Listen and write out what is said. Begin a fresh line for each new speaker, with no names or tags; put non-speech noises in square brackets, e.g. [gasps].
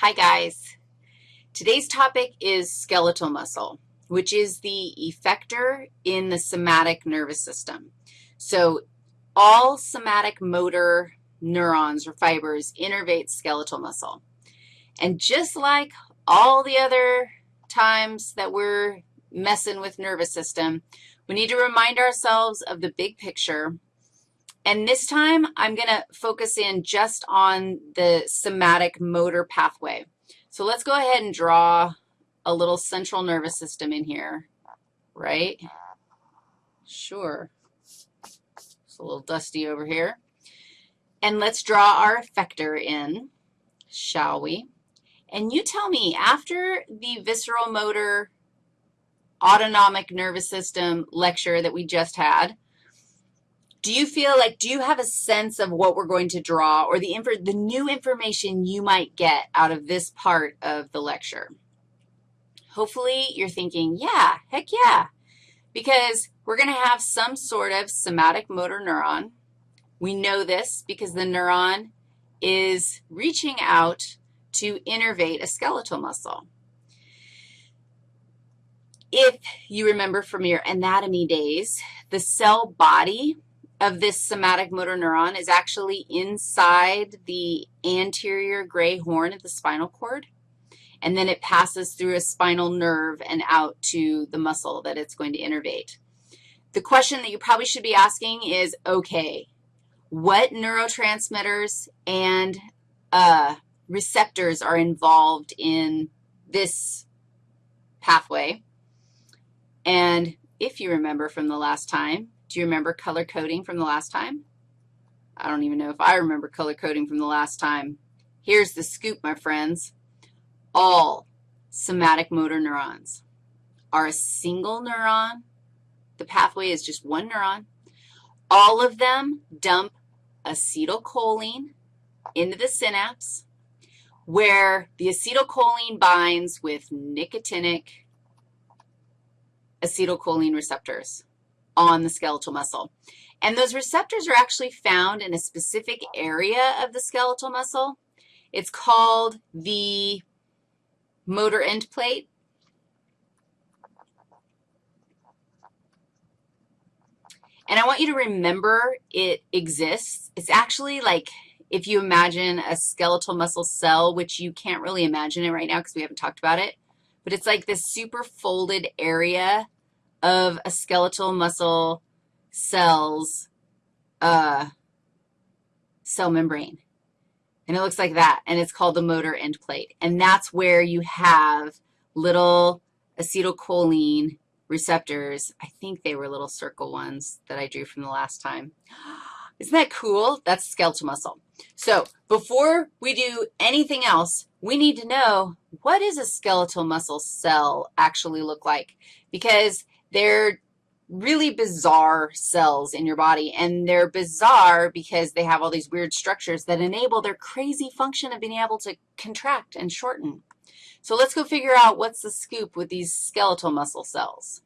Hi, guys. Today's topic is skeletal muscle, which is the effector in the somatic nervous system. So all somatic motor neurons or fibers innervate skeletal muscle. And just like all the other times that we're messing with nervous system, we need to remind ourselves of the big picture and this time, I'm going to focus in just on the somatic motor pathway. So let's go ahead and draw a little central nervous system in here, right? Sure. It's a little dusty over here. And let's draw our effector in, shall we? And you tell me, after the visceral motor autonomic nervous system lecture that we just had, do you feel like, do you have a sense of what we're going to draw or the, the new information you might get out of this part of the lecture? Hopefully you're thinking, yeah, heck yeah, because we're going to have some sort of somatic motor neuron. We know this because the neuron is reaching out to innervate a skeletal muscle. If you remember from your anatomy days, the cell body of this somatic motor neuron is actually inside the anterior gray horn of the spinal cord, and then it passes through a spinal nerve and out to the muscle that it's going to innervate. The question that you probably should be asking is, okay, what neurotransmitters and uh, receptors are involved in this pathway? And if you remember from the last time, do you remember color coding from the last time? I don't even know if I remember color coding from the last time. Here's the scoop, my friends. All somatic motor neurons are a single neuron. The pathway is just one neuron. All of them dump acetylcholine into the synapse where the acetylcholine binds with nicotinic acetylcholine receptors on the skeletal muscle. And those receptors are actually found in a specific area of the skeletal muscle. It's called the motor end plate. And I want you to remember it exists. It's actually like if you imagine a skeletal muscle cell, which you can't really imagine it right now because we haven't talked about it, but it's like this super folded area of a skeletal muscle cell's uh, cell membrane. And it looks like that, and it's called the motor end plate. And that's where you have little acetylcholine receptors. I think they were little circle ones that I drew from the last time. [gasps] Isn't that cool? That's skeletal muscle. So before we do anything else, we need to know what does a skeletal muscle cell actually look like? Because they're really bizarre cells in your body, and they're bizarre because they have all these weird structures that enable their crazy function of being able to contract and shorten. So let's go figure out what's the scoop with these skeletal muscle cells.